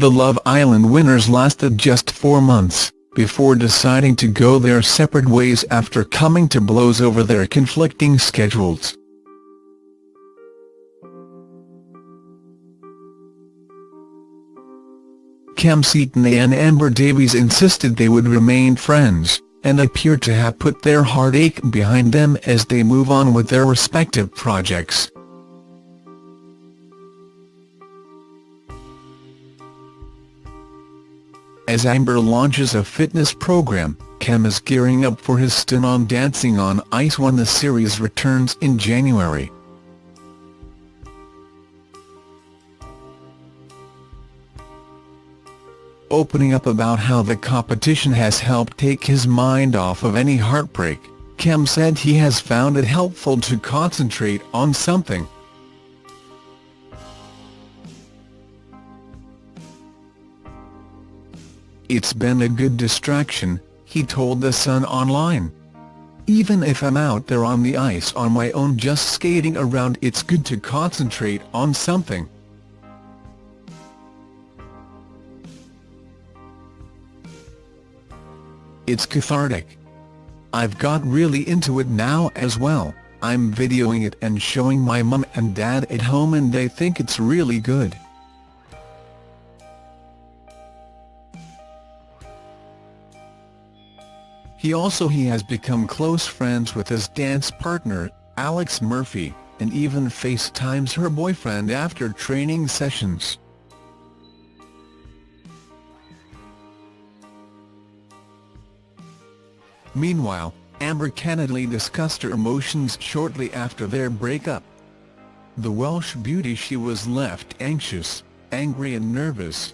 The Love Island winners lasted just four months, before deciding to go their separate ways after coming to blows over their conflicting schedules. Kem Cetinay and Amber Davies insisted they would remain friends, and appear to have put their heartache behind them as they move on with their respective projects. As Amber launches a fitness program, Kem is gearing up for his stint on Dancing on Ice when the series returns in January. Opening up about how the competition has helped take his mind off of any heartbreak, Kem said he has found it helpful to concentrate on something. It's been a good distraction, he told The Sun Online. Even if I'm out there on the ice on my own just skating around it's good to concentrate on something. It's cathartic. I've got really into it now as well, I'm videoing it and showing my mum and dad at home and they think it's really good. He also he has become close friends with his dance partner, Alex Murphy, and even FaceTimes her boyfriend after training sessions. Meanwhile, Amber candidly discussed her emotions shortly after their breakup. The Welsh beauty she was left anxious, angry and nervous.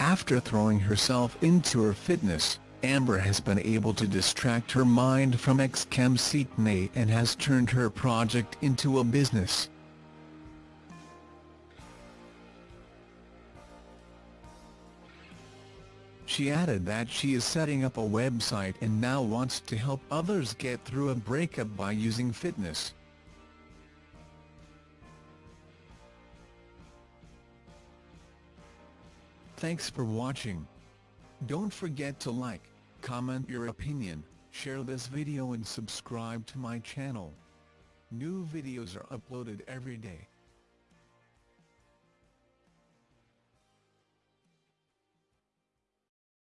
After throwing herself into her fitness, Amber has been able to distract her mind from ex-Kem Cetinay and has turned her project into a business. She added that she is setting up a website and now wants to help others get through a breakup by using fitness. Thanks for watching. Don't forget to like, comment your opinion, share this video and subscribe to my channel. New videos are uploaded every day.